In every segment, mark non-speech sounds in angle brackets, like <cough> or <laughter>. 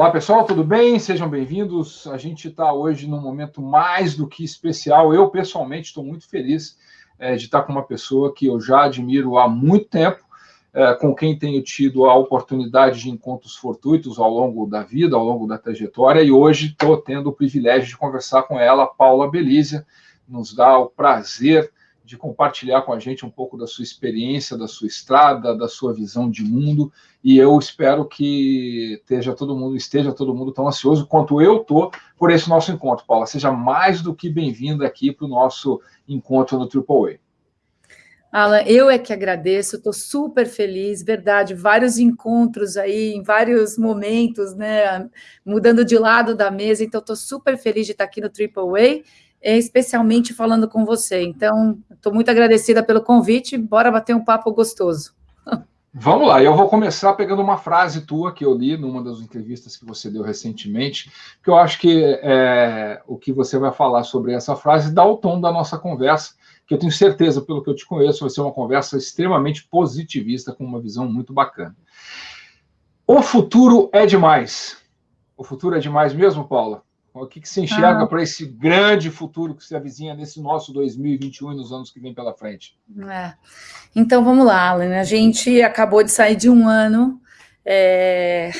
Olá pessoal, tudo bem? Sejam bem-vindos. A gente está hoje num momento mais do que especial. Eu, pessoalmente, estou muito feliz é, de estar com uma pessoa que eu já admiro há muito tempo, é, com quem tenho tido a oportunidade de encontros fortuitos ao longo da vida, ao longo da trajetória, e hoje estou tendo o privilégio de conversar com ela, Paula Belízia. Nos dá o prazer de compartilhar com a gente um pouco da sua experiência, da sua estrada, da sua visão de mundo. E eu espero que esteja todo mundo, esteja todo mundo tão ansioso quanto eu estou por esse nosso encontro, Paula. Seja mais do que bem-vinda aqui para o nosso encontro no Triple A. Alan, eu é que agradeço, estou super feliz, verdade, vários encontros aí, em vários momentos, né, mudando de lado da mesa, então estou super feliz de estar aqui no Triple A, especialmente falando com você. Então, estou muito agradecida pelo convite. Bora bater um papo gostoso. Vamos lá, eu vou começar pegando uma frase tua que eu li numa das entrevistas que você deu recentemente, que eu acho que é, o que você vai falar sobre essa frase dá o tom da nossa conversa, que eu tenho certeza, pelo que eu te conheço, vai ser uma conversa extremamente positivista, com uma visão muito bacana. O futuro é demais. O futuro é demais mesmo, Paula? O que, que se enxerga ah. para esse grande futuro que se avizinha nesse nosso 2021 e nos anos que vem pela frente? É. Então vamos lá, Alan. A gente acabou de sair de um ano é,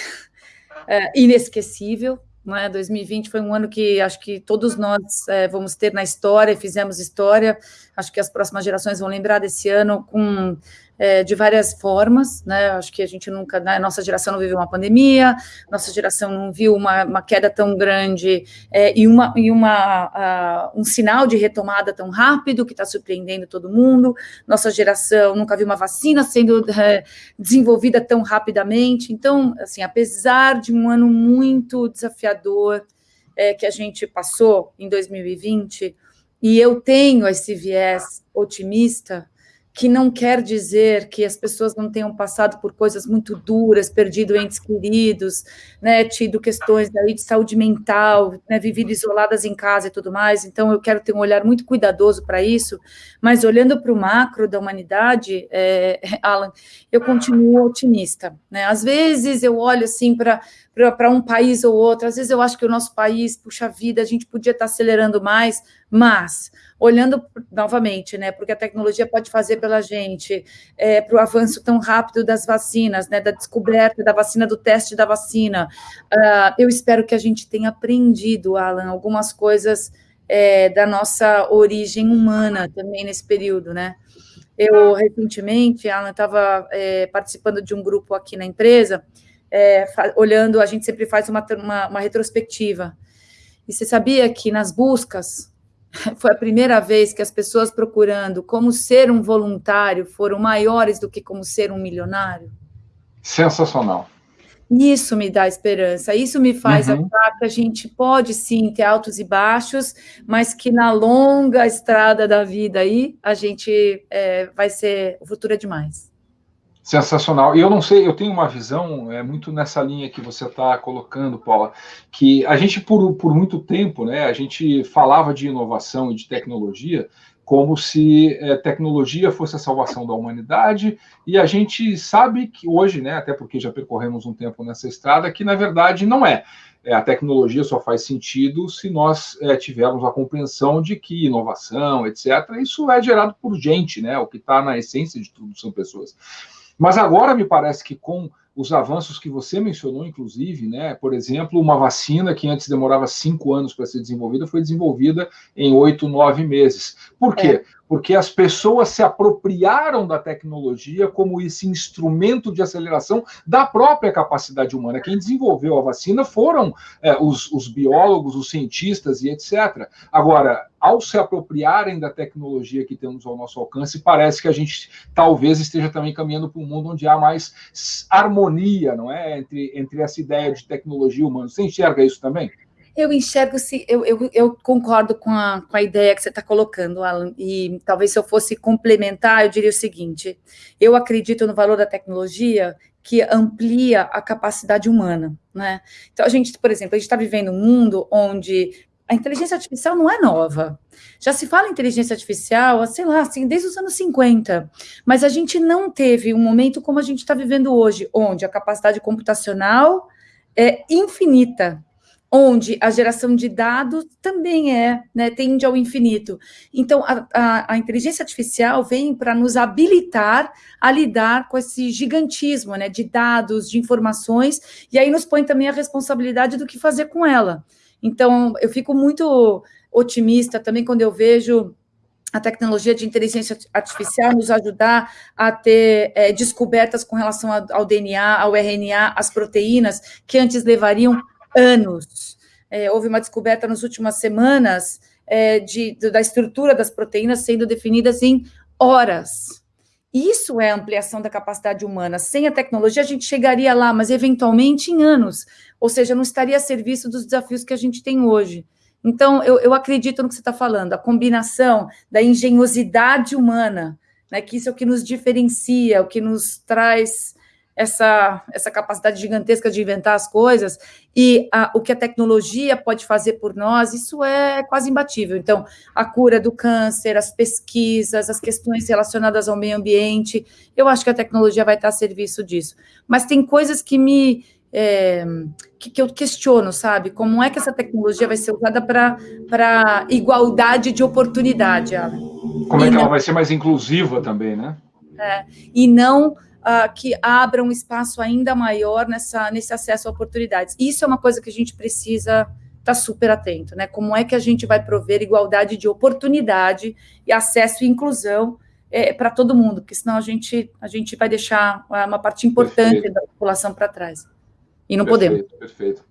é, inesquecível. Não é? 2020 foi um ano que acho que todos nós é, vamos ter na história, fizemos história. Acho que as próximas gerações vão lembrar desse ano com é, de várias formas, né? Acho que a gente nunca, né? nossa geração não viveu uma pandemia, nossa geração não viu uma, uma queda tão grande é, e, uma, e uma, uh, um sinal de retomada tão rápido que está surpreendendo todo mundo. Nossa geração nunca viu uma vacina sendo é, desenvolvida tão rapidamente. Então, assim, apesar de um ano muito desafiador é, que a gente passou em 2020, e eu tenho esse viés otimista, que não quer dizer que as pessoas não tenham passado por coisas muito duras, perdido entes queridos, né, tido questões aí de saúde mental, né, vivido isoladas em casa e tudo mais. Então, eu quero ter um olhar muito cuidadoso para isso, mas olhando para o macro da humanidade, é, <laughs> Alan, eu continuo otimista. Né? Às vezes eu olho assim para para um país ou outro. Às vezes eu acho que o nosso país, puxa vida, a gente podia estar tá acelerando mais, mas olhando novamente, né, porque a tecnologia pode fazer pela gente, é, para o avanço tão rápido das vacinas, né, da descoberta da vacina, do teste da vacina, uh, eu espero que a gente tenha aprendido, Alan, algumas coisas é, da nossa origem humana também nesse período, né. Eu, recentemente, Alan, estava é, participando de um grupo aqui na empresa, é, olhando, a gente sempre faz uma, uma, uma retrospectiva, e você sabia que nas buscas <laughs> foi a primeira vez que as pessoas procurando como ser um voluntário foram maiores do que como ser um milionário? Sensacional. Isso me dá esperança, isso me faz uhum. achar que a gente pode sim ter altos e baixos, mas que na longa estrada da vida aí a gente é, vai ser. O futuro é demais. Sensacional. E eu não sei, eu tenho uma visão é muito nessa linha que você está colocando, Paula, que a gente por, por muito tempo, né, a gente falava de inovação e de tecnologia como se é, tecnologia fosse a salvação da humanidade, e a gente sabe que hoje, né, até porque já percorremos um tempo nessa estrada, que na verdade não é. é a tecnologia só faz sentido se nós é, tivermos a compreensão de que inovação, etc., isso é gerado por gente, né? O que está na essência de tudo são pessoas. Mas agora me parece que com os avanços que você mencionou, inclusive, né? Por exemplo, uma vacina que antes demorava cinco anos para ser desenvolvida foi desenvolvida em oito, nove meses. Por quê? É porque as pessoas se apropriaram da tecnologia como esse instrumento de aceleração da própria capacidade humana. Quem desenvolveu a vacina foram é, os, os biólogos, os cientistas e etc. Agora, ao se apropriarem da tecnologia que temos ao nosso alcance, parece que a gente talvez esteja também caminhando para um mundo onde há mais harmonia, não é, entre, entre essa ideia de tecnologia humana. Você enxerga isso também? Eu enxergo, se eu, eu, eu concordo com a, com a ideia que você está colocando, Alan, e talvez se eu fosse complementar, eu diria o seguinte: eu acredito no valor da tecnologia que amplia a capacidade humana, né? Então, a gente, por exemplo, a gente está vivendo um mundo onde a inteligência artificial não é nova. Já se fala em inteligência artificial, sei lá, assim, desde os anos 50. Mas a gente não teve um momento como a gente está vivendo hoje, onde a capacidade computacional é infinita, onde a geração de dados também é, né, tende ao infinito. Então, a, a, a inteligência artificial vem para nos habilitar a lidar com esse gigantismo, né, de dados, de informações, e aí nos põe também a responsabilidade do que fazer com ela. Então, eu fico muito otimista também quando eu vejo a tecnologia de inteligência artificial nos ajudar a ter é, descobertas com relação ao DNA, ao RNA, às proteínas, que antes levariam anos. É, houve uma descoberta nas últimas semanas é, de, de, da estrutura das proteínas sendo definidas em horas. Isso é ampliação da capacidade humana. Sem a tecnologia, a gente chegaria lá, mas eventualmente em anos. Ou seja, não estaria a serviço dos desafios que a gente tem hoje. Então, eu, eu acredito no que você está falando, a combinação da engenhosidade humana, né, que isso é o que nos diferencia, o que nos traz essa, essa capacidade gigantesca de inventar as coisas e a, o que a tecnologia pode fazer por nós, isso é quase imbatível. Então, a cura do câncer, as pesquisas, as questões relacionadas ao meio ambiente, eu acho que a tecnologia vai estar a serviço disso. Mas tem coisas que me. É, que, que, eu questiono, sabe? Como é que essa tecnologia vai ser usada para igualdade de oportunidade, Alan? Como e é que não, ela vai ser mais inclusiva também, né? É, e não uh, que abra um espaço ainda maior nessa, nesse acesso a oportunidades. Isso é uma coisa que a gente precisa estar tá super atento, né? Como é que a gente vai prover igualdade de oportunidade e acesso e inclusão é, para todo mundo, porque senão a gente, a gente vai deixar uma parte importante perfeito. da população para trás. E não perfeito, podemos. Perfeito.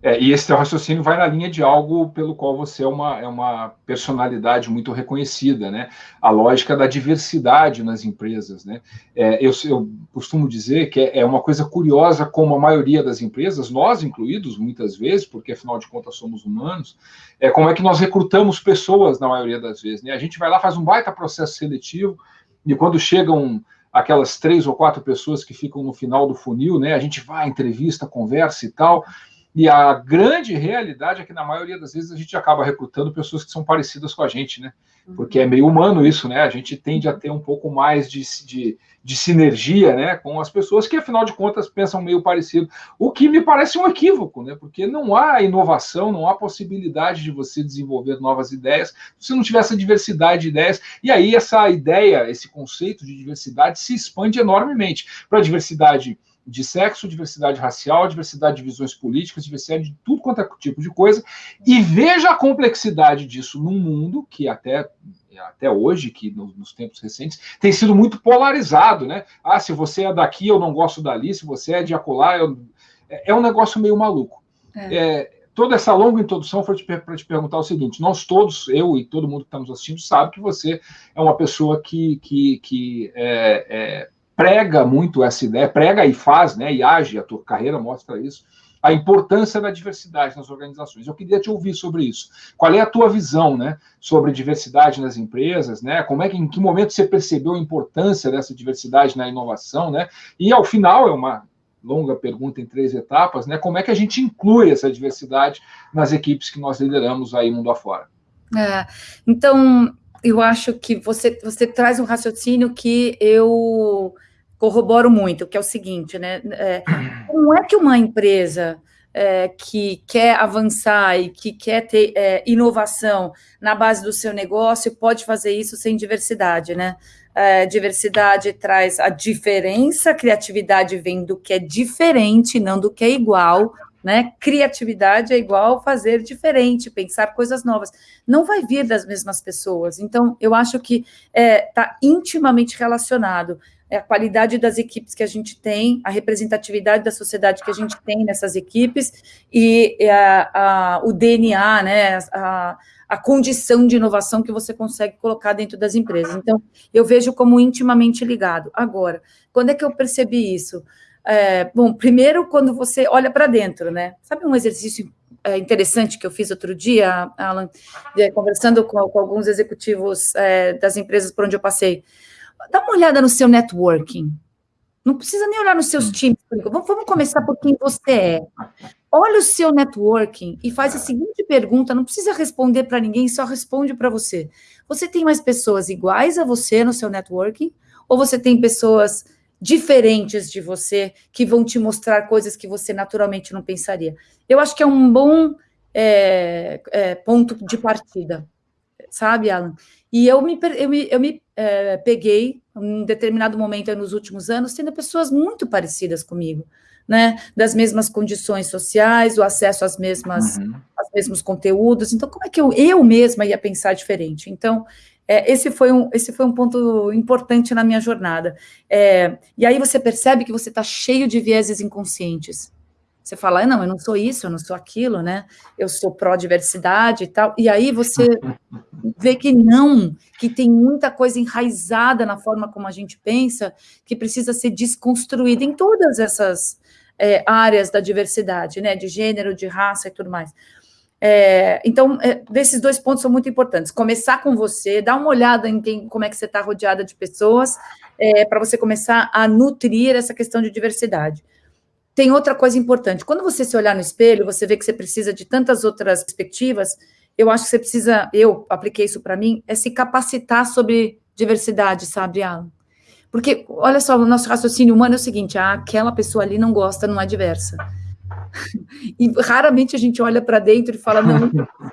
É, e esse teu raciocínio vai na linha de algo pelo qual você é uma, é uma personalidade muito reconhecida, né? A lógica da diversidade nas empresas, né? É, eu, eu, costumo dizer que é, é, uma coisa curiosa como a maioria das empresas, nós incluídos muitas vezes, porque afinal de contas somos humanos, é como é que nós recrutamos pessoas na maioria das vezes, né? A gente vai lá, faz um baita processo seletivo e quando chegam aquelas três ou quatro pessoas que ficam no final do funil, né? A gente vai, entrevista, conversa e tal e a grande realidade é que, na maioria das vezes, a gente acaba recrutando pessoas que são parecidas com a gente, né? Porque é meio humano isso, né? A gente tende a ter um pouco mais de, de, de sinergia, né? Com as pessoas que, afinal de contas, pensam meio parecido. O que me parece um equívoco, né? Porque não há inovação, não há possibilidade de você desenvolver novas ideias se não tiver essa diversidade de ideias. E aí, essa ideia, esse conceito de diversidade se expande enormemente para a diversidade de sexo, diversidade racial, diversidade de visões políticas, diversidade de tudo quanto é tipo de coisa, e veja a complexidade disso num mundo que até até hoje, que nos tempos recentes, tem sido muito polarizado, né? Ah, se você é daqui, eu não gosto dali, se você é de acolá, eu... é, é um negócio meio maluco. É. É, toda essa longa introdução foi para te perguntar o seguinte: nós todos, eu e todo mundo que está nos assistindo, sabe que você é uma pessoa que, que, que é, é prega muito essa ideia, prega e faz, né, e age, a tua carreira mostra isso, a importância da diversidade nas organizações. Eu queria te ouvir sobre isso. Qual é a tua visão, né, sobre diversidade nas empresas, né? Como é que em que momento você percebeu a importância dessa diversidade na inovação, né? E ao final é uma longa pergunta em três etapas, né? Como é que a gente inclui essa diversidade nas equipes que nós lideramos aí mundo afora? É, então, eu acho que você, você traz um raciocínio que eu corroboro muito, que é o seguinte, né? É, como é que uma empresa é, que quer avançar e que quer ter é, inovação na base do seu negócio pode fazer isso sem diversidade, né? É, diversidade traz a diferença, criatividade vem do que é diferente, não do que é igual, né? Criatividade é igual fazer diferente, pensar coisas novas. Não vai vir das mesmas pessoas. Então, eu acho que está é, intimamente relacionado a qualidade das equipes que a gente tem, a representatividade da sociedade que a gente tem nessas equipes e a, a, o DNA, né, a, a condição de inovação que você consegue colocar dentro das empresas. Então, eu vejo como intimamente ligado. Agora, quando é que eu percebi isso? É, bom, primeiro, quando você olha para dentro, né? Sabe um exercício é, interessante que eu fiz outro dia, Alan, conversando com, com alguns executivos é, das empresas por onde eu passei? Dá uma olhada no seu networking. Não precisa nem olhar nos seus hum. times. Vamos, vamos começar por quem você é. Olha o seu networking e faz a seguinte pergunta: não precisa responder para ninguém, só responde para você. Você tem mais pessoas iguais a você no seu networking? Ou você tem pessoas diferentes de você, que vão te mostrar coisas que você naturalmente não pensaria. Eu acho que é um bom é, é, ponto de partida, sabe, Alan? E eu me, eu me, eu me é, peguei, em um determinado momento nos últimos anos, tendo pessoas muito parecidas comigo, né? Das mesmas condições sociais, o acesso às mesmas, uhum. aos mesmos conteúdos. Então, como é que eu, eu mesma ia pensar diferente? Então, é, esse, foi um, esse foi um ponto importante na minha jornada. É, e aí você percebe que você está cheio de vieses inconscientes. Você fala, ah, não, eu não sou isso, eu não sou aquilo, né? Eu sou pró-diversidade e tal. E aí você <laughs> vê que não, que tem muita coisa enraizada na forma como a gente pensa, que precisa ser desconstruída em todas essas é, áreas da diversidade, né? De gênero, de raça e tudo mais. É, então, é, desses dois pontos são muito importantes. Começar com você, dar uma olhada em quem, como é que você está rodeada de pessoas, é, para você começar a nutrir essa questão de diversidade. Tem outra coisa importante. Quando você se olhar no espelho, você vê que você precisa de tantas outras perspectivas. Eu acho que você precisa, eu apliquei isso para mim, é se capacitar sobre diversidade, sabe, Alan? Porque, olha só, o nosso raciocínio humano é o seguinte: ah, aquela pessoa ali não gosta, não é diversa. <laughs> E raramente a gente olha para dentro e fala, não,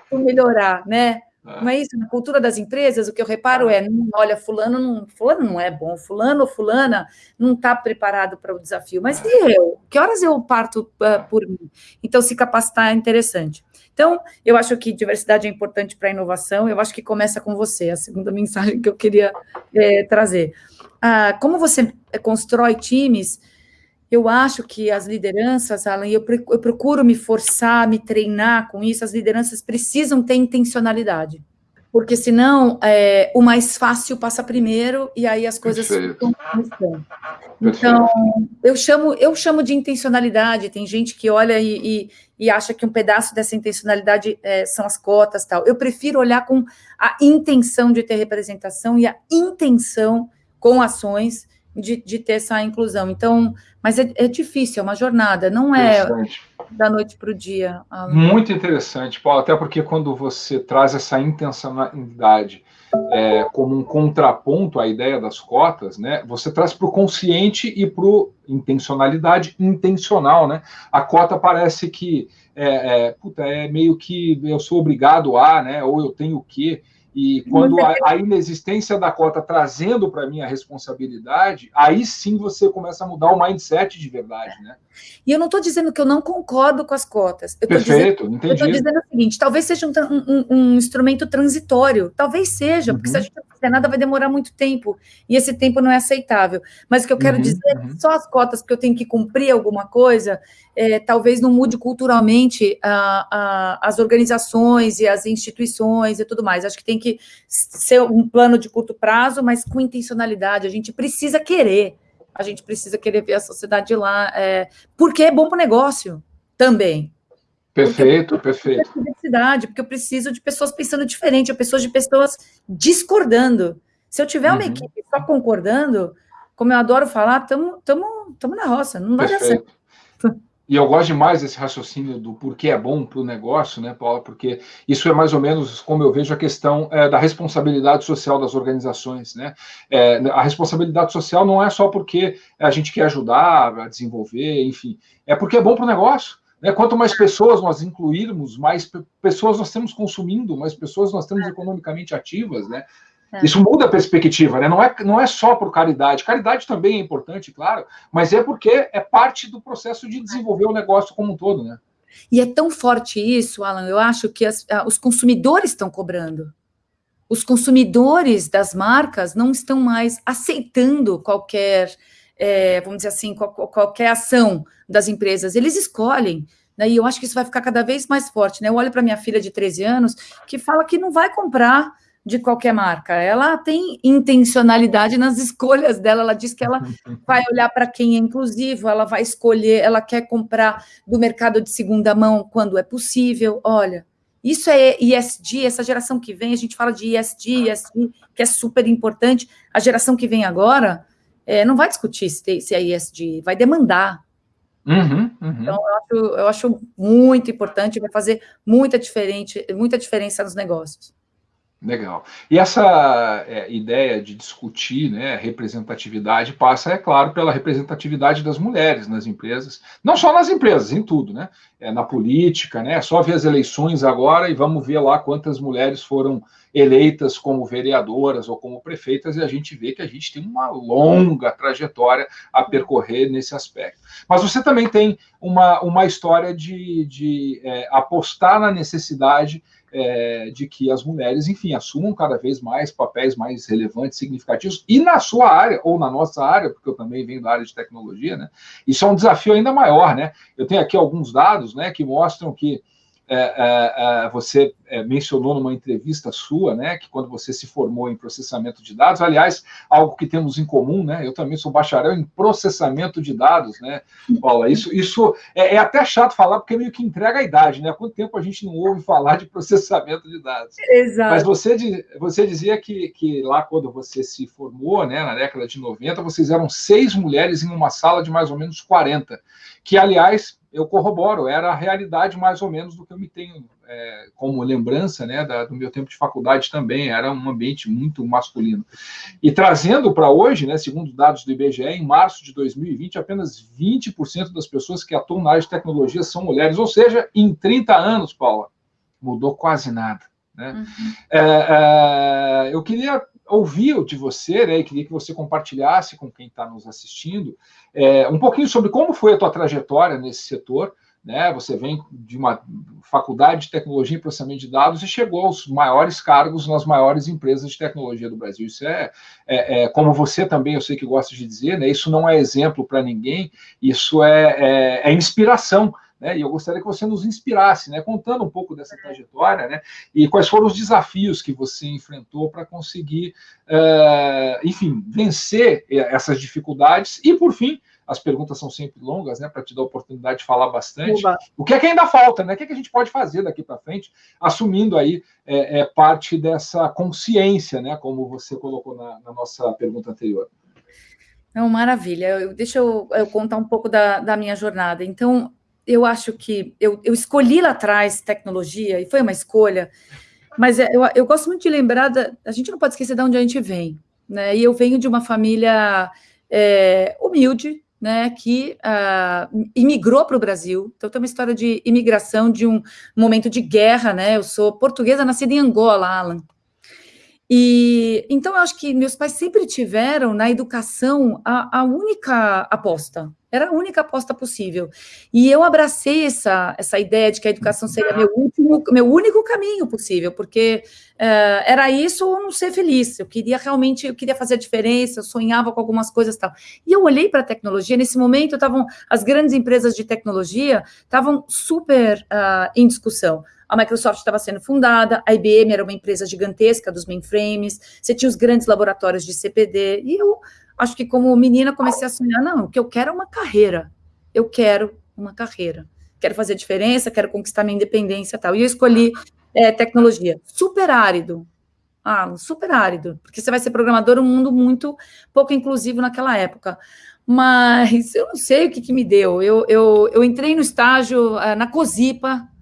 vou melhorar, né? É. Não é isso? Na cultura das empresas, o que eu reparo é, não, olha, fulano não, fulano não é bom, fulano ou fulana não está preparado para o desafio. Mas e eu? Que horas eu parto uh, por mim? Então, se capacitar é interessante. Então, eu acho que diversidade é importante para a inovação, eu acho que começa com você, a segunda mensagem que eu queria é, trazer. Ah, como você constrói times eu acho que as lideranças, Alan, eu, procuro me forçar, me treinar com isso, as lideranças precisam ter intencionalidade. Porque senão é, o mais fácil passa primeiro e aí as coisas ficam Então, eu chamo, eu chamo de intencionalidade, tem gente que olha e, e, e acha que um pedaço dessa intencionalidade é, são as cotas tal. Eu prefiro olhar com a intenção de ter representação e a intenção com ações de, de ter essa inclusão. Então, mas é, é difícil, é uma jornada, não é da noite para o dia. Alan. Muito interessante, Paulo, até porque quando você traz essa intencionalidade é, como um contraponto à ideia das cotas, né, você traz para o consciente e para intencionalidade intencional, né? A cota parece que é, é, puta, é meio que eu sou obrigado a, né? Ou eu tenho que. E quando a, a inexistência da cota trazendo para mim a responsabilidade, aí sim você começa a mudar o mindset de verdade, né? E eu não estou dizendo que eu não concordo com as cotas. Eu Perfeito, dizendo, entendi. Eu estou dizendo o seguinte: talvez seja um, um, um, instrumento transitório. Talvez seja, porque se a uhum. gente não fizer nada, vai demorar muito tempo. E esse tempo não é aceitável. Mas o que eu quero uhum, dizer é uhum. só as cotas, porque eu tenho que cumprir alguma coisa, é, talvez não mude culturalmente a, a, as organizações e as instituições e tudo mais. Acho que tem que ser um plano de curto prazo, mas com intencionalidade. A gente precisa querer, a gente precisa querer ver a sociedade lá, é, porque é bom para o negócio também. Perfeito, perfeito. Diversidade, porque eu preciso de pessoas pensando diferente, eu preciso de pessoas discordando. Se eu tiver uma uhum. equipe só concordando, como eu adoro falar, estamos na roça, não vai Perfeito. dar certo. E eu gosto demais desse raciocínio do porquê é bom para o negócio, né, Paula? Porque isso é mais ou menos como eu vejo a questão é, da responsabilidade social das organizações, né? É, a responsabilidade social não é só porque a gente quer ajudar a desenvolver, enfim, é porque é bom para o negócio. Né? Quanto mais pessoas nós incluirmos, mais pessoas nós temos consumindo, mais pessoas nós temos economicamente ativas, né? É. Isso muda a perspectiva, né? Não é, não é só por caridade. Caridade também é importante, claro, mas é porque é parte do processo de desenvolver o negócio como um todo, né? E é tão forte isso, Alan, eu acho que as, os consumidores estão cobrando. Os consumidores das marcas não estão mais aceitando qualquer, é, vamos dizer assim, qual, qualquer ação das empresas. Eles escolhem. Né? E eu acho que isso vai ficar cada vez mais forte. Né? Eu olho para minha filha de 13 anos que fala que não vai comprar de qualquer marca. Ela tem intencionalidade nas escolhas dela. Ela diz que ela <laughs> vai olhar para quem é inclusivo, ela vai escolher, ela quer comprar do mercado de segunda mão quando é possível. Olha, isso é ISD, essa geração que vem, a gente fala de ISD, ISD que é super importante. A geração que vem agora é, não vai discutir se, se é ISD, vai demandar. Uhum, uhum. Então, eu acho, eu acho muito importante, vai fazer muita, diferente, muita diferença nos negócios. Legal. E essa é, ideia de discutir né, representatividade passa, é claro, pela representatividade das mulheres nas empresas, não só nas empresas, em tudo, né? É, na política, né? É só ver as eleições agora e vamos ver lá quantas mulheres foram eleitas como vereadoras ou como prefeitas, e a gente vê que a gente tem uma longa trajetória a percorrer nesse aspecto. Mas você também tem uma, uma história de, de é, apostar na necessidade é, de que as mulheres, enfim, assumam cada vez mais papéis mais relevantes, significativos, e na sua área, ou na nossa área, porque eu também venho da área de tecnologia, né? Isso é um desafio ainda maior, né? Eu tenho aqui alguns dados né, que mostram que é, é, é, você é, mencionou numa entrevista sua, né, que quando você se formou em processamento de dados, aliás, algo que temos em comum, né, eu também sou bacharel em processamento de dados, né, Paula, isso, isso é, é até chato falar, porque meio que entrega a idade, né, há quanto tempo a gente não ouve falar de processamento de dados? Exato. Mas você, você dizia que, que lá quando você se formou, né, na década de 90, vocês eram seis mulheres em uma sala de mais ou menos 40, que, aliás, eu corroboro, era a realidade mais ou menos do que eu me tenho é, como lembrança né, da, do meu tempo de faculdade também, era um ambiente muito masculino. E trazendo para hoje, né, segundo dados do IBGE, em março de 2020, apenas 20% das pessoas que atuam na área de tecnologia são mulheres, ou seja, em 30 anos, Paula, mudou quase nada. Né? Uhum. É, é, eu queria ouvir de você, né, e queria que você compartilhasse com quem está nos assistindo é, um pouquinho sobre como foi a tua trajetória nesse setor, né? Você vem de uma faculdade de tecnologia e processamento de dados e chegou aos maiores cargos nas maiores empresas de tecnologia do Brasil. Isso é, é, é como você também, eu sei que gosta de dizer, né? Isso não é exemplo para ninguém, isso é, é, é inspiração né? E eu gostaria que você nos inspirasse, né? Contando um pouco dessa trajetória, né? E quais foram os desafios que você enfrentou para conseguir, uh, enfim, vencer essas dificuldades e, por fim, as perguntas são sempre longas, né, para te dar a oportunidade de falar bastante. Uba. O que é que ainda falta, né? O que, é que a gente pode fazer daqui para frente, assumindo aí é, é, parte dessa consciência, né, como você colocou na, na nossa pergunta anterior. Não, maravilha. Eu, deixa eu, eu, contar um pouco da, da minha jornada. Então, eu acho que eu, eu escolhi lá atrás tecnologia, e foi uma escolha, mas é, eu, eu gosto muito de lembrar, da, a gente não pode esquecer de onde a gente vem, né? E eu venho de uma família é, humilde, né, que uh, imigrou para o Brasil. Então, tem uma história de imigração de um momento de guerra, né? Eu sou portuguesa, nascida em Angola, Alan. E então eu acho que meus pais sempre tiveram na educação a, a única aposta, era a única aposta possível. E eu abracei essa, essa ideia de que a educação seria meu, último, meu único caminho possível, porque uh, era isso ou não ser feliz. Eu queria realmente, eu queria fazer a diferença, eu sonhava com algumas coisas tal. E eu olhei para a tecnologia, nesse momento estavam, as grandes empresas de tecnologia estavam super uh, em discussão. A Microsoft estava sendo fundada, a IBM era uma empresa gigantesca dos mainframes, você tinha os grandes laboratórios de CPD, e eu acho que como menina comecei a sonhar, não, o que eu quero é uma carreira, eu quero uma carreira, quero fazer diferença, quero conquistar minha independência e tal, e eu escolhi é, tecnologia, super árido, ah, super árido, porque você vai ser programador, um mundo muito pouco inclusivo naquela época, mas eu não sei o que, que me deu, eu, eu, eu entrei no estágio uh, na COSIPA,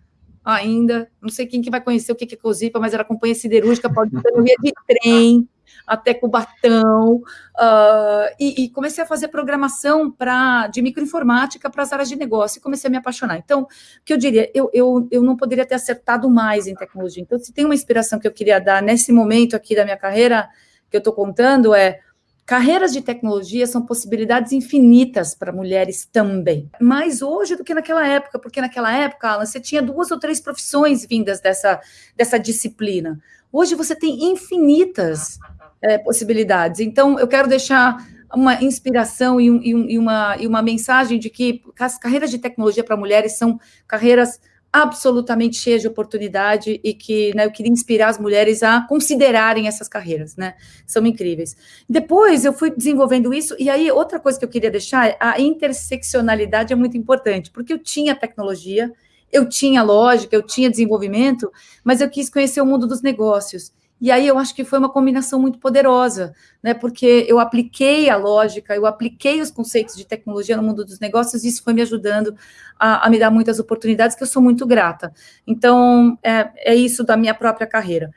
ainda, não sei quem que vai conhecer o que é COSIPA, mas era companhia siderúrgica, pode ser de trem, até Cubatão, uh, e, e, comecei a fazer programação pra, de microinformática para as áreas de negócio, e comecei a me apaixonar. Então, o que eu diria, eu, eu, eu não poderia ter acertado mais em tecnologia. Então, se tem uma inspiração que eu queria dar nesse momento aqui da minha carreira, que eu estou contando, é Carreiras de tecnologia são possibilidades infinitas para mulheres também, mais hoje do que naquela época, porque naquela época, Alan, você tinha duas ou três profissões vindas dessa, dessa disciplina. Hoje você tem infinitas é, possibilidades. Então, eu quero deixar uma inspiração e, um, e, uma, e uma mensagem de que as carreiras de tecnologia para mulheres são carreiras absolutamente cheia de oportunidade e que né, eu queria inspirar as mulheres a considerarem essas carreiras, né? São incríveis. Depois eu fui desenvolvendo isso, e aí outra coisa que eu queria deixar a interseccionalidade é muito importante, porque eu tinha tecnologia, eu tinha lógica, eu tinha desenvolvimento, mas eu quis conhecer o mundo dos negócios. E aí eu acho que foi uma combinação muito poderosa, né? Porque eu apliquei a lógica, eu apliquei os conceitos de tecnologia no mundo dos negócios, e isso foi me ajudando a, a me dar muitas oportunidades que eu sou muito grata. Então, é, é isso da minha própria carreira.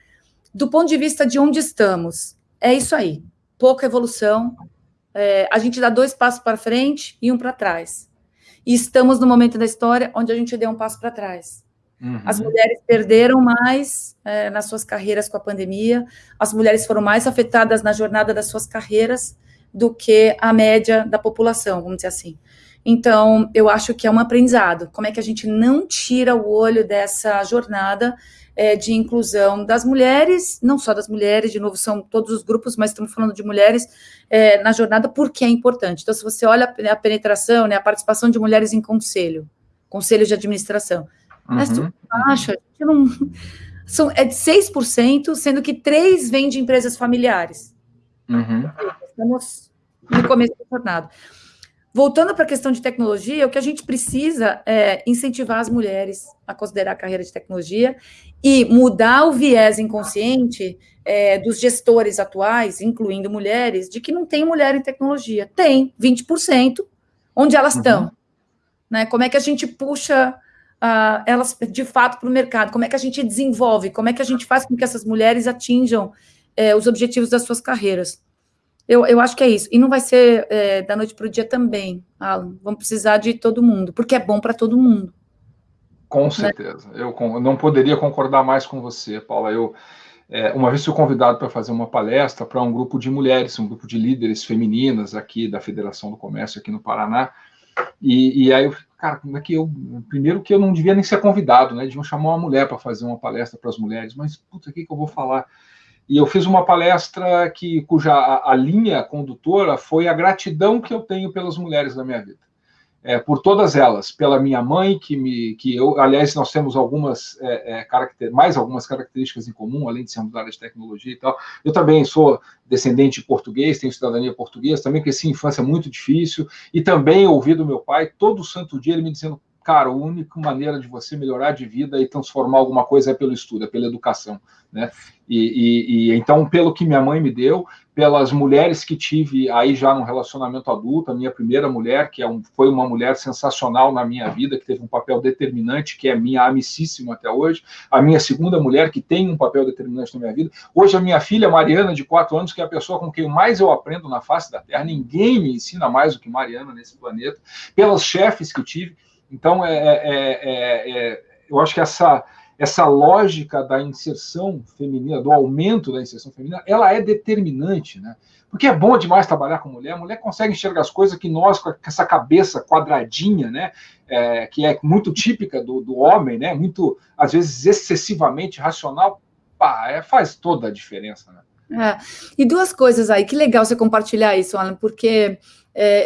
do ponto de vista de onde estamos, é isso aí. Pouca evolução. É, a gente dá dois passos para frente e um para trás. E estamos no momento da história onde a gente deu um passo para trás. Uhum. As mulheres perderam mais é, nas suas carreiras com a pandemia, as mulheres foram mais afetadas na jornada das suas carreiras do que a média da população, vamos dizer assim. Então, eu acho que é um aprendizado. Como é que a gente não tira o olho dessa jornada é, de inclusão das mulheres, não só das mulheres, de novo, são todos os grupos, mas estamos falando de mulheres é, na jornada porque é importante. Então, se você olha a penetração, né, a participação de mulheres em conselho, conselho de administração, uhum. é super baixa, não, <laughs> são, é de 6%, sendo que 3% vem de empresas familiares. Uhum. Estamos no começo da jornada. Voltando para a questão de tecnologia, o que a gente precisa é incentivar as mulheres a considerar a carreira de tecnologia e mudar o viés inconsciente é, dos gestores atuais, incluindo mulheres, de que não tem mulher em tecnologia. Tem, 20%. Onde elas estão? Uhum. Né? Como é que a gente puxa uh, elas de fato para o mercado? Como é que a gente desenvolve? Como é que a gente faz com que essas mulheres atinjam é, os objetivos das suas carreiras? Eu, eu acho que é isso. E não vai ser é, da noite para o dia também, Alan. Vamos precisar de todo mundo, porque é bom para todo mundo. Com certeza. Né? Eu não poderia concordar mais com você, Paula. Eu, é, uma vez fui convidado para fazer uma palestra para um grupo de mulheres, um grupo de líderes femininas aqui da Federação do Comércio aqui no Paraná. E, e aí eu cara, como é que eu. Primeiro que eu não devia nem ser convidado, né? Deviam chamar uma mulher para fazer uma palestra para as mulheres, mas puta, o que, que eu vou falar? E eu fiz uma palestra que, cuja a, a, linha condutora foi a gratidão que eu tenho pelas mulheres da minha vida. É, por todas elas, pela minha mãe, que me, que eu, aliás, nós temos algumas é, é, caracter, mais algumas características em comum, além de sermos da área de tecnologia e tal. Eu também sou descendente de português, tenho cidadania portuguesa, também cresci em infância muito difícil, e também ouvi do meu pai todo santo dia ele me dizendo cara, a única maneira de você melhorar de vida e transformar alguma coisa é pelo estudo, é pela educação, né? E, e, e, então, pelo que minha mãe me deu, pelas mulheres que tive aí já no relacionamento adulto, a minha primeira mulher, que é um, foi uma mulher sensacional na minha vida, que teve um papel determinante, que é minha amicíssima até hoje, a minha segunda mulher, que tem um papel determinante na minha vida, hoje a minha filha Mariana, de quatro anos, que é a pessoa com quem mais eu aprendo na face da Terra, ninguém me ensina mais do que Mariana nesse planeta, pelas chefes que tive, então, é, é, é, eu acho que essa, essa lógica da inserção feminina, do aumento da inserção feminina, ela é determinante, né? Porque é bom demais trabalhar com mulher, a mulher consegue enxergar as coisas que nós, com essa cabeça quadradinha, né? É, que é muito típica do, do homem, né? Muito, às vezes, excessivamente racional, pá, é, faz toda a diferença, né? É. E duas coisas aí, que legal você compartilhar isso, Alan, porque é,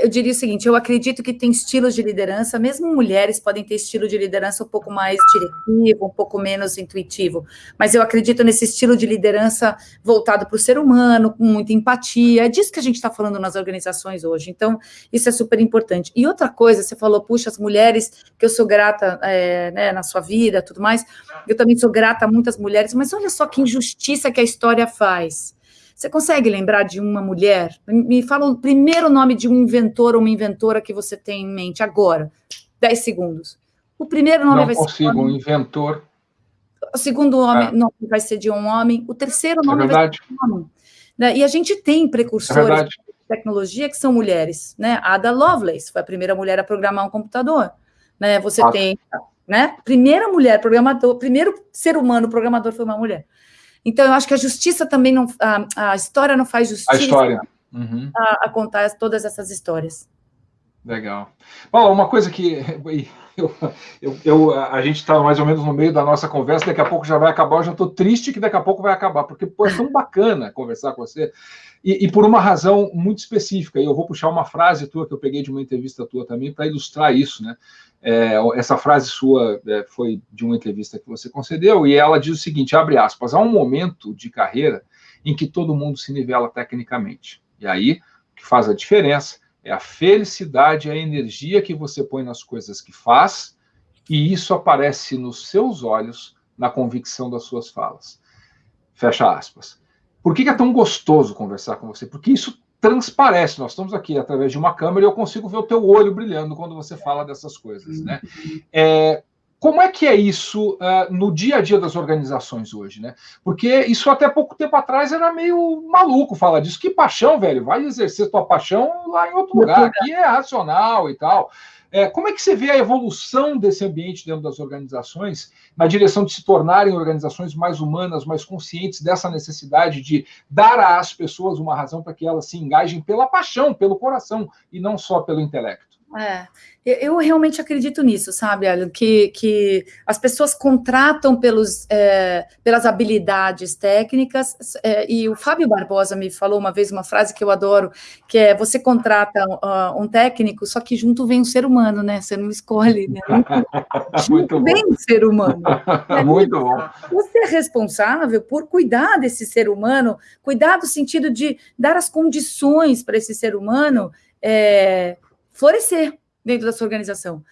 eu diria o seguinte: eu acredito que tem estilos de liderança, mesmo mulheres podem ter estilo de liderança um pouco mais diretivo, um pouco menos intuitivo, mas eu acredito nesse estilo de liderança voltado para o ser humano, com muita empatia. É disso que a gente está falando nas organizações hoje. Então, isso é super importante. E outra coisa, você falou, puxa, as mulheres, que eu sou grata é, né, na sua vida, tudo mais, eu também sou grata a muitas mulheres, mas olha só que injustiça que a história faz. Você consegue lembrar de uma mulher? Me fala o primeiro nome de um inventor ou uma inventora que você tem em mente agora. Dez segundos. O primeiro nome Não vai consigo, ser. um inventor. O segundo nome, é. nome vai ser de um homem. O terceiro nome é vai ser de um homem. Né? E a gente tem precursores é de tecnologia que são mulheres. Né? Ada Lovelace foi a primeira mulher a programar um computador. Né? Você ah. tem. Né? Primeira mulher programador, primeiro ser humano programador foi uma mulher. Então, eu acho que a justiça também não. A, a história não faz justiça. A história. Uhum. A, a, contar todas essas histórias. Legal. Bom, uma coisa que <laughs> eu, eu, eu a gente está mais ou menos no meio da nossa conversa, daqui a pouco já vai acabar. Eu já estou triste que daqui a pouco vai acabar, porque pô, é tão bacana conversar com você. E, e, por uma razão muito específica, e eu vou puxar uma frase tua que eu peguei de uma entrevista tua também para ilustrar isso, né? É, essa frase sua é, foi de uma entrevista que você concedeu, e ela diz o seguinte: abre aspas, há um momento de carreira em que todo mundo se nivela tecnicamente. E aí, o que faz a diferença é a felicidade, a energia que você põe nas coisas que faz, e isso aparece nos seus olhos, na convicção das suas falas. Fecha aspas. Por que é tão gostoso conversar com você? Porque isso transparece. Nós estamos aqui através de uma câmera e eu consigo ver o teu olho brilhando quando você fala dessas coisas, né? É, como é que é isso uh, no dia a dia das organizações hoje, né? Porque isso até pouco tempo atrás era meio maluco falar disso. Que paixão, velho, vai exercer tua paixão lá em outro lugar. Aqui é racional e tal. É, como é que você vê a evolução desse ambiente dentro das organizações na direção de se tornarem organizações mais humanas, mais conscientes dessa necessidade de dar às pessoas uma razão para que elas se engajem pela paixão, pelo coração e não só pelo intelecto? É, eu realmente acredito nisso, sabe, Alan, que, que as pessoas contratam pelos, é, pelas habilidades técnicas, é, e o Fábio Barbosa me falou uma vez uma frase que eu adoro, que é, você contrata uh, um técnico, só que junto vem um ser humano, né, você não escolhe, né, <laughs> junto vem um ser humano. <laughs> Né? Muito bom. Você é responsável por cuidar desse ser humano, cuidar do sentido de dar as condições para esse ser humano, é, florescer dentro da sua organização.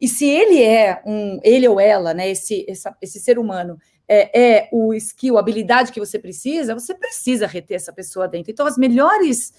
E se ele é um, ele ou ela, né, esse, essa, esse ser humano, é, é, o skill, a habilidade que você precisa, você precisa reter essa pessoa dentro. Então, as melhores,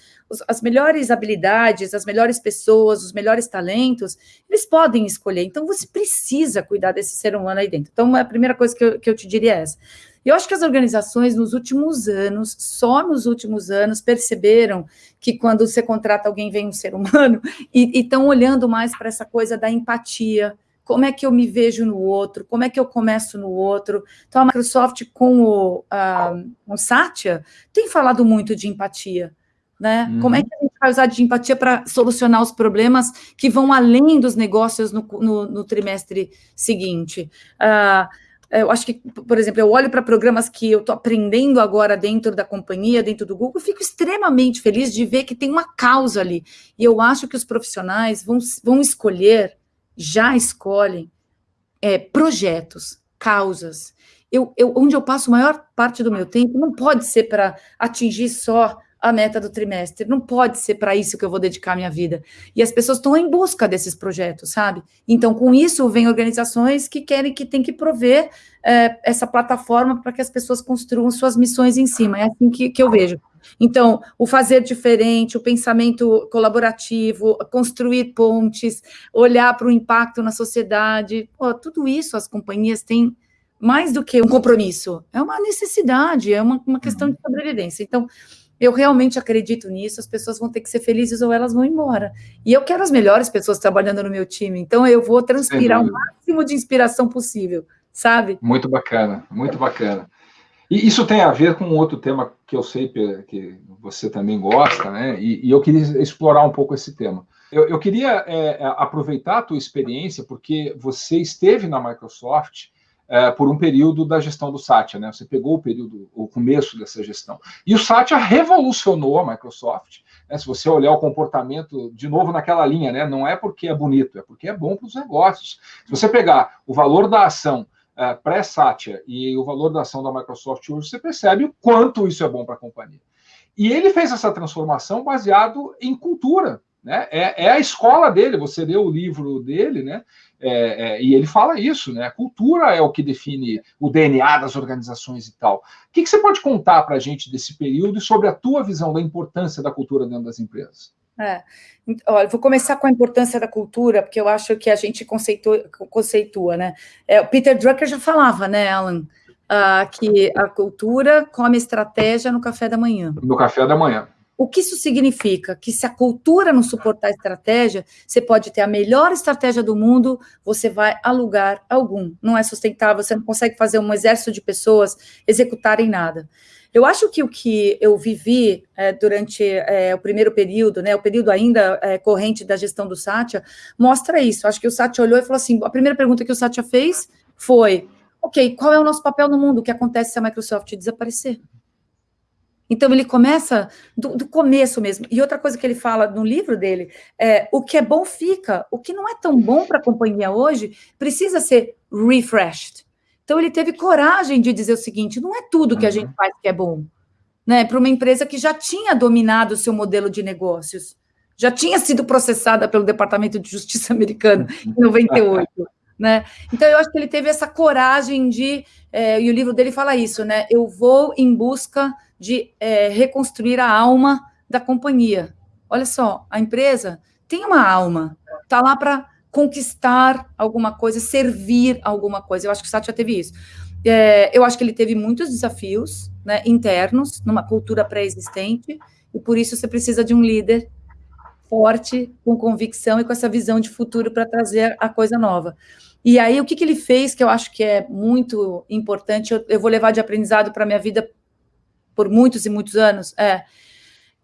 as melhores habilidades, as melhores pessoas, os melhores talentos, eles podem escolher. Então, você precisa cuidar desse ser humano aí dentro. Então, a primeira coisa que eu, que eu te diria é essa. Eu acho que as organizações, nos últimos anos, só nos últimos anos, perceberam que quando você contrata alguém, vem um ser humano, <laughs> e estão olhando mais para essa coisa da empatia, como é que eu me vejo no outro, como é que eu começo no outro. Então, a Microsoft, com o, uh, o Satya, tem falado muito de empatia. Né? Uhum. Como é que a gente vai usar de empatia para solucionar os problemas que vão além dos negócios no, no, no trimestre seguinte? Uh, eu acho que, por exemplo, eu olho para programas que eu estou aprendendo agora dentro da companhia, dentro do Google, fico extremamente feliz de ver que tem uma causa ali. E eu acho que os profissionais vão, vão escolher, já escolhem, é, projetos, causas. Eu, eu, onde eu passo a maior parte do meu tempo não pode ser para atingir só a meta do trimestre. Não pode ser para isso que eu vou dedicar minha vida. E as pessoas estão em busca desses projetos, sabe? Então, com isso, vem organizações que querem que tem que prover é, essa plataforma para que as pessoas construam suas missões em cima. É assim que, que eu vejo. Então, o fazer diferente, o pensamento colaborativo, construir pontes, olhar para o impacto na sociedade, pô, tudo isso as companhias têm mais do que um compromisso, é uma necessidade, é uma, uma questão de uhum. sobrevivência. Então, eu realmente acredito nisso, as pessoas vão ter que ser felizes ou elas vão embora. E eu quero as melhores pessoas trabalhando no meu time, então eu vou transpirar o máximo de inspiração possível, sabe? Muito bacana, muito bacana. E isso tem a ver com outro tema que eu sei que você também gosta, né? E, e eu queria explorar um pouco esse tema. Eu, eu queria é, aproveitar a tua experiência, porque você esteve na Microsoft é, por um período da gestão do Satya, né? Você pegou o período, o começo dessa gestão. E o Satya revolucionou a Microsoft. Né? Se você olhar o comportamento, de novo naquela linha, né? Não é porque é bonito, é porque é bom para os negócios. Se você pegar o valor da ação é, pré-Satya e o valor da ação da Microsoft hoje, você percebe o quanto isso é bom para a companhia. E ele fez essa transformação baseado em cultura. Né? É, é a escola dele, você lê o livro dele, né? É, é, e ele fala isso, né? A cultura é o que define o DNA das organizações e tal. O que, que você pode contar para a gente desse período e sobre a tua visão da importância da cultura dentro das empresas? É. Olha, vou começar com a importância da cultura, porque eu acho que a gente conceitua, conceitua né? É, o Peter Drucker já falava, né, Alan, uh, que a cultura come estratégia no café da manhã. No café da manhã. O que isso significa? Que se a cultura não suportar a estratégia, você pode ter a melhor estratégia do mundo, você vai a lugar algum. Não é sustentável, você não consegue fazer um exército de pessoas executarem nada. Eu acho que o que eu vivi é, durante é, o primeiro período, né, o período ainda é, corrente da gestão do Satya, mostra isso. Acho que o Satya olhou e falou assim: a primeira pergunta que o Satya fez foi: ok, qual é o nosso papel no mundo? O que acontece se a Microsoft desaparecer? Então ele começa do, do, começo mesmo. E outra coisa que ele fala no livro dele é o que é bom fica, o que não é tão bom para a companhia hoje precisa ser refreshed. Então ele teve coragem de dizer o seguinte: não é tudo que a gente uhum. faz que é bom, né? Para uma empresa que já tinha dominado o seu modelo de negócios, já tinha sido processada pelo Departamento de Justiça <laughs> americano em 98. Né? Então eu acho que ele teve essa coragem de, é, e o livro dele fala isso, né? Eu vou em busca de é, reconstruir a alma da companhia. Olha só, a empresa tem uma alma, está lá para conquistar alguma coisa, servir alguma coisa. Eu acho que o Satya teve isso. É, eu acho que ele teve muitos desafios né, internos, numa cultura pré-existente, e por isso você precisa de um líder forte, com convicção e com essa visão de futuro para trazer a coisa nova. E aí, o que, que ele fez, que eu acho que é muito importante, eu, eu vou levar de aprendizado para a minha vida por muitos e muitos anos, é,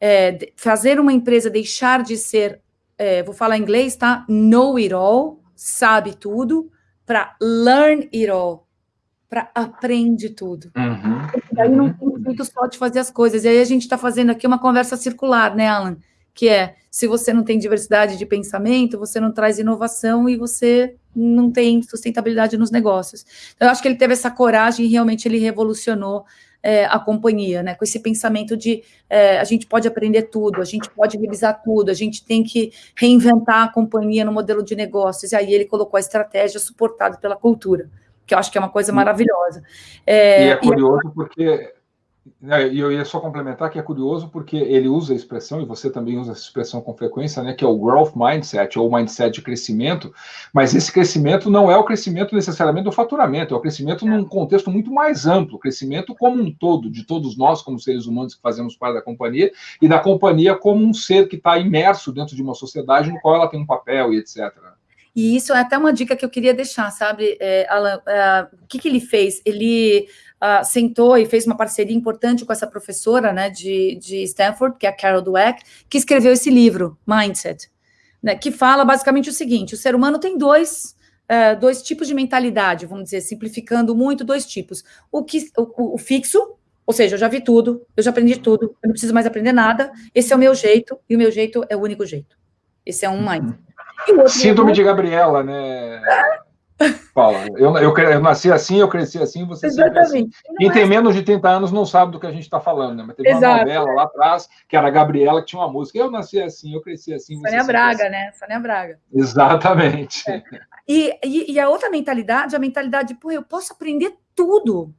é fazer uma empresa deixar de ser, é, vou falar em inglês, tá? Know it all, sabe tudo, para learn it all, para aprende tudo. Uhum, e aí não tem jeito só de fazer as coisas. E aí a gente está fazendo aqui uma conversa circular, né, Alan? Que é, se você não tem diversidade de pensamento, você não traz inovação e você não tem sustentabilidade nos negócios. Então, eu acho que ele teve essa coragem e realmente ele revolucionou é, a companhia, né? Com esse pensamento de é, a gente pode aprender tudo, a gente pode revisar tudo, a gente tem que reinventar a companhia no modelo de negócios. E aí ele colocou a estratégia suportada pela cultura que eu acho que é uma coisa maravilhosa. É, e é curioso e... porque e eu ia só complementar que é curioso porque ele usa a expressão, e você também usa essa expressão com frequência, né, que é o growth mindset, ou mindset de crescimento, mas esse crescimento não é o crescimento necessariamente do faturamento, é o crescimento num contexto muito mais amplo, crescimento como um todo, de todos nós como seres humanos que fazemos parte da companhia, e da companhia como um ser que está imerso dentro de uma sociedade no qual ela tem um papel e etc. E isso é até uma dica que eu queria deixar, sabe, é, Alan? É, o que, que ele fez? Ele uh, sentou e fez uma parceria importante com essa professora né, de, de Stanford, que é a Carol Dweck, que escreveu esse livro, Mindset, né, que fala basicamente o seguinte: o ser humano tem dois. Uh, dois tipos de mentalidade, vamos dizer, simplificando muito, dois tipos. O, que, o, o fixo, ou seja, eu já vi tudo, eu já aprendi tudo, eu não preciso mais aprender nada, esse é o meu jeito, e o meu jeito é o único jeito. Esse é um mindset. Síndrome de Gabriela, né? Paula, eu, eu, eu, nasci assim, eu cresci assim, você Exatamente. sempre assim. Quem é tem menos de 30 anos não sabe do que a gente está falando, né? Mas teve Exato. uma novela lá atrás, que era a Gabriela, que tinha uma música. Eu nasci assim, eu cresci assim. Sônia Braga, assim. né? Sônia Braga. Exatamente. É. E, e, e, a outra mentalidade, a mentalidade, pô, eu posso aprender tudo.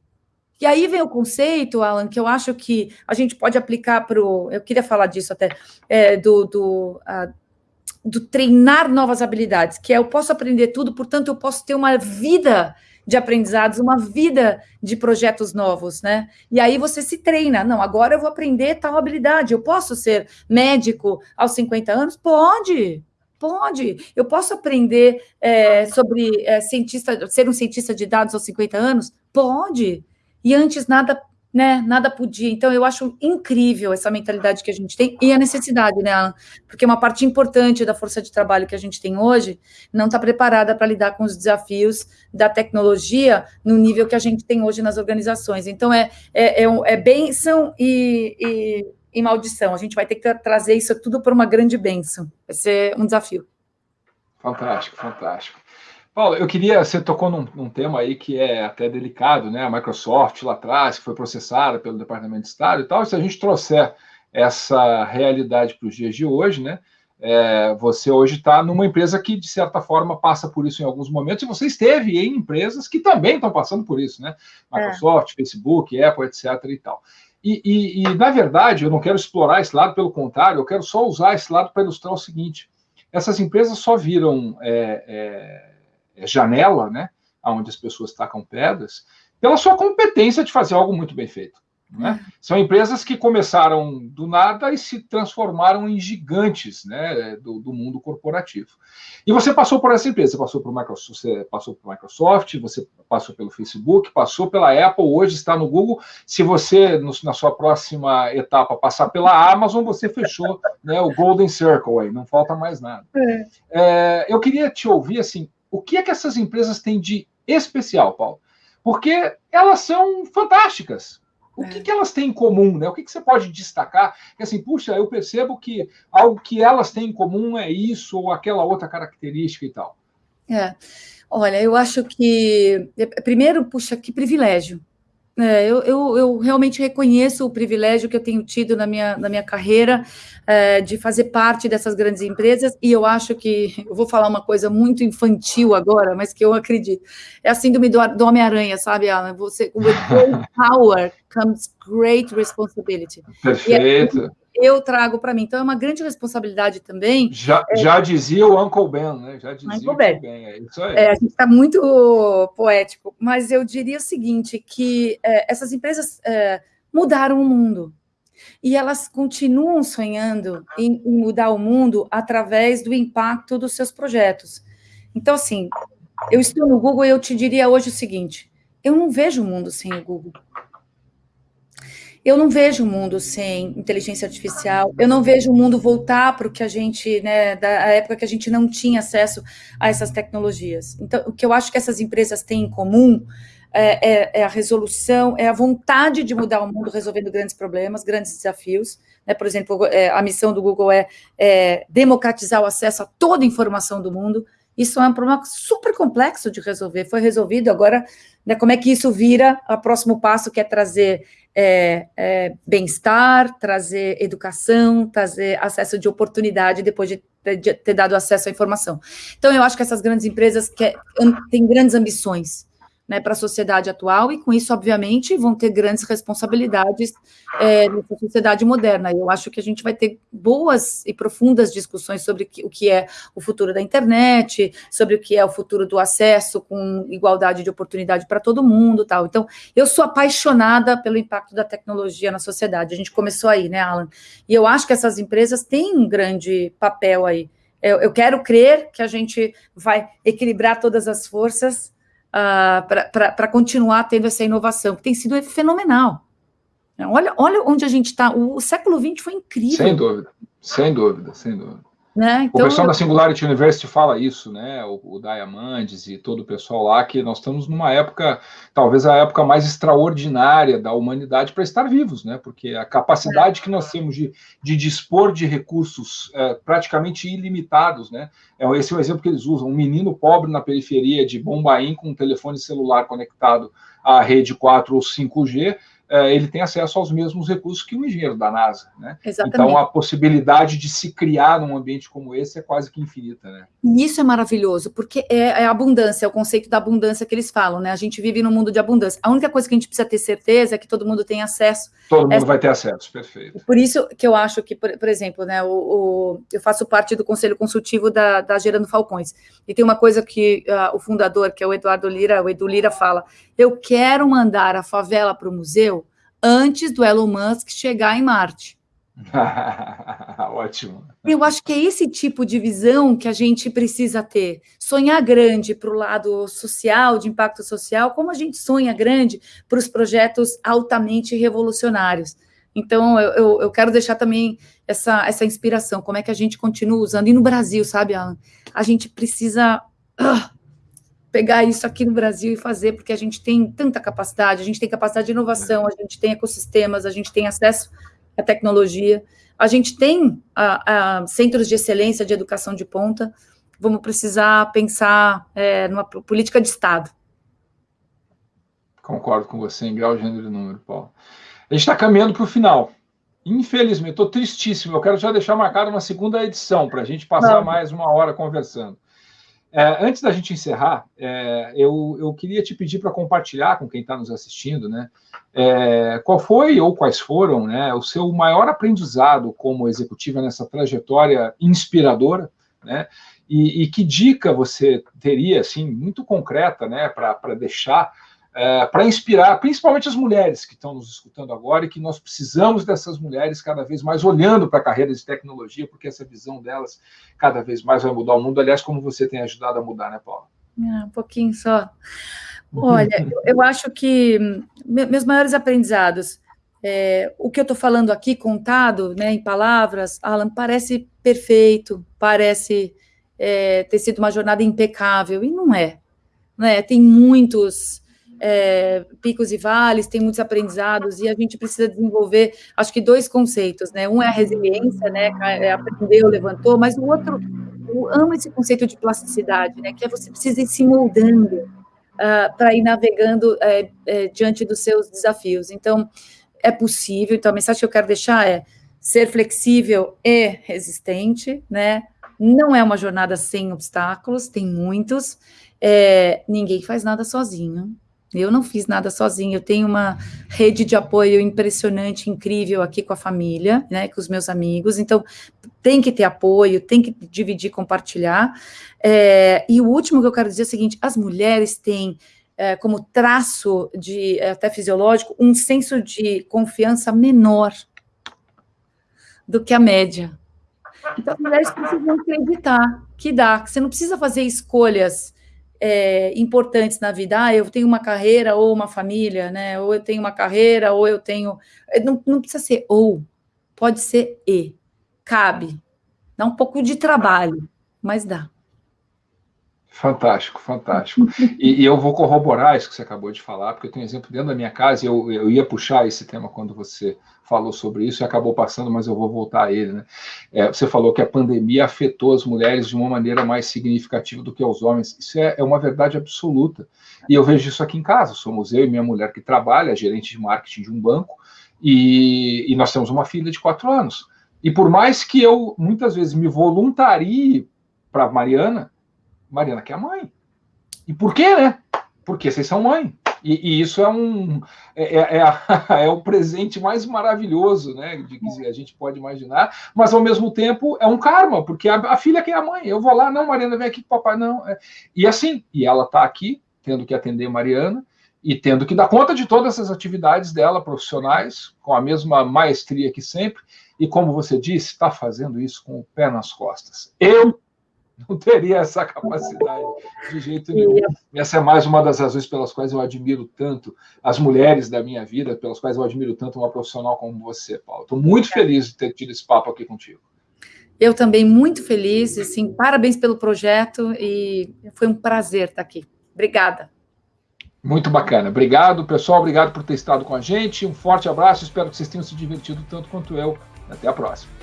E aí vem o conceito, Alan, que eu acho que a gente pode aplicar para o. Eu queria falar disso até, é, do, do, do treinar novas habilidades, que é eu posso aprender tudo, portanto, eu posso ter uma vida de aprendizados, uma vida de projetos novos, né? E aí você se treina. Não, agora eu vou aprender tal habilidade. Eu posso ser médico aos 50 anos? Pode, pode. Eu posso aprender é, sobre é, cientista, ser um cientista de dados aos 50 anos? Pode. E antes nada né, nada podia. Então, eu acho incrível essa mentalidade que a gente tem e a necessidade, né, Alan? Porque uma parte importante da força de trabalho que a gente tem hoje não está preparada para lidar com os desafios da tecnologia no nível que a gente tem hoje nas organizações. Então, é, é, é, é bênção e, e, e maldição. A gente vai ter que trazer isso tudo para uma grande bênção. Vai ser um desafio. Fantástico, fantástico. Paulo, eu queria, você tocou num, num, tema aí que é até delicado, né? A Microsoft lá atrás, que foi processada pelo Departamento de Estado e tal, e se a gente trouxer essa realidade para os dias de hoje, né? É, você hoje está numa empresa que, de certa forma, passa por isso em alguns momentos, e você esteve em empresas que também estão passando por isso, né? Microsoft, é. Facebook, Apple, etc. e tal. E, e, e, na verdade, eu não quero explorar esse lado, pelo contrário, eu quero só usar esse lado para ilustrar o seguinte: essas empresas só viram. É, é, é, janela, né, onde as pessoas tacam pedras, pela sua competência de fazer algo muito bem feito. Né? São empresas que começaram do nada e se transformaram em gigantes né, do, do, mundo corporativo. E você passou por essa empresa, você passou por Microsoft, você passou por Microsoft, você passou pelo Facebook, passou pela Apple, hoje está no Google. Se você, no, na sua próxima etapa, passar pela Amazon, você fechou né, o Golden Circle aí, não falta mais nada. É. É, eu queria te ouvir assim, o que é que essas empresas têm de especial, Paulo? Porque elas são fantásticas. O é. que, que, elas têm em comum, né? O que, que você pode destacar? Que assim, puxa, eu percebo que algo que elas têm em comum é isso ou aquela outra característica e tal. É. Olha, eu acho que primeiro, puxa, que privilégio é, eu, eu, eu, realmente reconheço o privilégio que eu tenho tido na minha, na minha carreira é, de fazer parte dessas grandes empresas, e eu acho que, eu vou falar uma coisa muito infantil agora, mas que eu acredito, é a síndrome do, do Homem-Aranha, sabe, Alan? Você, with great power comes great responsibility. Perfeito. Eu trago para mim. Então, é uma grande responsabilidade também. Já, é, já dizia o Uncle Ben, né? Já dizia Uncle Ben. ben. É isso aí. É, a gente está muito poético, mas eu diria o seguinte, que é, essas empresas é, mudaram o mundo. E elas continuam sonhando em, em mudar o mundo através do impacto dos seus projetos. Então, assim, eu estou no Google e eu te diria hoje o seguinte: eu não vejo o mundo sem o Google. Eu não vejo o mundo sem inteligência artificial, eu não vejo o mundo voltar para o que a gente, né, da época que a gente não tinha acesso a essas tecnologias. Então, o que eu acho que essas empresas têm em comum é, é, é a resolução, é a vontade de mudar o mundo resolvendo grandes problemas, grandes desafios. Né? Por exemplo, é, a missão do Google é, é democratizar o acesso a toda a informação do mundo. Isso é um problema super complexo de resolver. Foi resolvido agora, né, como é que isso vira o próximo passo, que é trazer é, é, bem-estar, trazer educação, trazer acesso de oportunidade depois de ter, de ter, dado acesso à informação. Então, eu acho que essas grandes empresas que, têm grandes ambições né, para a sociedade atual, e com isso, obviamente, vão ter grandes responsabilidades é, sociedade moderna. Eu acho que a gente vai ter boas e profundas discussões sobre o que é o futuro da internet, sobre o que é o futuro do acesso com igualdade de oportunidade para todo mundo, tal. Então, eu sou apaixonada pelo impacto da tecnologia na sociedade. A gente começou aí, né, Alan? E eu acho que essas empresas têm um grande papel aí. Eu, eu quero crer que a gente vai equilibrar todas as forças uh, ah, para continuar tendo essa inovação, que tem sido fenomenal. Olha, olha onde a gente está. O, o século XX foi incrível. Sem dúvida, sem dúvida, sem dúvida. Né? Então, o pessoal eu... da Singularity University fala isso, né? O, o Diamandes e todo o pessoal lá, que nós estamos numa época, talvez a época mais extraordinária da humanidade para estar vivos, né? Porque a capacidade é. que nós temos de, de dispor de recursos é, praticamente ilimitados, né? É, esse é o exemplo que eles usam: um menino pobre na periferia de Bombaim com um telefone celular conectado à rede 4 ou 5G é, ele tem acesso aos mesmos recursos que o engenheiro da NASA. Né? Exatamente. Então, a possibilidade de se criar num ambiente como esse é quase que infinita. Né? E isso é maravilhoso, porque é, é abundância, é o conceito da abundância que eles falam. Né? A gente vive num mundo de abundância. A única coisa que a gente precisa ter certeza é que todo mundo tem acesso. Todo mundo vai ter acesso, perfeito. Por isso que eu acho que, por, por exemplo, né, o, o, eu faço parte do conselho consultivo da, da Gerando Falcões. E tem uma coisa que uh, o fundador, que é o Eduardo Lira, o Edu Lira, fala: eu quero mandar a favela para o museu antes do Elon Musk chegar em Marte. <laughs> Ótimo. Eu acho que é esse tipo de visão que a gente precisa ter. Sonhar grande para o lado social, de impacto social, como a gente sonha grande para os projetos altamente revolucionários. Então, eu, eu, eu, quero deixar também essa, essa inspiração, como é que a gente continua usando. E no Brasil, sabe, Alan? A gente precisa uh, pegar isso aqui no Brasil e fazer, porque a gente tem tanta capacidade, a gente tem capacidade de inovação, a gente tem ecossistemas, a gente tem acesso à tecnologia, a gente tem a, a centros de excelência de educação de ponta, vamos precisar pensar é, numa política de Estado. Concordo com você em grau, gênero e número, Paulo. A gente está caminhando para o final. Infelizmente, estou tristíssimo. Eu quero já deixar marcado uma segunda edição para a gente passar Não. mais uma hora conversando. É, antes da gente encerrar, é, eu, eu queria te pedir para compartilhar com quem está nos assistindo, né? É, qual foi ou quais foram né, o seu maior aprendizado como executiva nessa trajetória inspiradora, né? E, e que dica você teria, assim, muito concreta, né, para deixar é, para inspirar, principalmente as mulheres que estão nos escutando agora e que nós precisamos dessas mulheres cada vez mais olhando para a carreira de tecnologia, porque essa visão delas cada vez mais vai mudar o mundo. Aliás, como você tem ajudado a mudar, né, Paula? É, um pouquinho só. Olha, eu acho que meus maiores aprendizados, é, o que eu estou falando aqui, contado né, em palavras, Alan, parece perfeito, parece é, ter sido uma jornada impecável, e não é. Né? Tem muitos é, picos e vales, tem muitos aprendizados, e a gente precisa desenvolver, acho que dois conceitos, né? Um é a resiliência, né? É aprendeu, levantou, mas o outro, eu amo esse conceito de plasticidade, né? Que é você precisa ir se moldando uh, para ir navegando é, é, diante dos seus desafios. Então, é possível. Então, a mensagem que eu quero deixar é ser flexível e resistente, né? Não é uma jornada sem obstáculos, tem muitos. É, ninguém faz nada sozinho Eu não fiz nada sozinha. Eu tenho uma rede de apoio impressionante, incrível aqui com a família, né, com os meus amigos. Então, tem que ter apoio, tem que dividir, compartilhar. É, e o último que eu quero dizer é o seguinte: as mulheres têm é, como traço de até fisiológico um senso de confiança menor do que a média. Então, as mulheres precisam acreditar que dá, que você não precisa fazer escolhas é, importantes na vida. Ah, eu tenho uma carreira ou uma família, né? Ou eu tenho uma carreira, ou eu tenho. É, não, não precisa ser ou, pode ser e. Cabe. Dá um pouco de trabalho, mas dá. Fantástico, fantástico. E, e, eu vou corroborar isso que você acabou de falar, porque eu tenho um exemplo dentro da minha casa, e eu, eu ia puxar esse tema quando você falou sobre isso e acabou passando, mas eu vou voltar a ele. Né? É, você falou que a pandemia afetou as mulheres de uma maneira mais significativa do que os homens. Isso é, é uma verdade absoluta. E eu vejo isso aqui em casa. Somos eu e minha mulher que trabalha, gerente de marketing de um banco, e, e nós temos uma filha de quatro anos. E por mais que eu muitas vezes me voluntarie para Mariana, Mariana quer a mãe. E por quê, né? Porque vocês são mãe. E, e isso é um é, é, é, <laughs> é, o presente mais maravilhoso, né? De que a gente pode imaginar, mas ao mesmo tempo é um karma, porque a, a filha quer a mãe. Eu vou lá, não, Mariana, vem aqui com papai, não. É. E assim, e ela está aqui, tendo que atender Mariana, e tendo que dar conta de todas essas atividades dela profissionais, com a mesma maestria que sempre, e como você disse, está fazendo isso com o pé nas costas. Eu <laughs> não teria essa capacidade de jeito nenhum. Essa é mais uma das razões pelas quais eu admiro tanto as mulheres da minha vida, pelas quais eu admiro tanto uma profissional como você, Paulo. Estou muito feliz de ter tido esse papo aqui contigo. Eu também muito feliz, assim, parabéns pelo projeto e foi um prazer estar aqui. Obrigada. Muito bacana. Obrigado, pessoal. Obrigado por ter estado com a gente. Um forte abraço. Espero que vocês tenham se divertido tanto quanto eu. Até a próxima.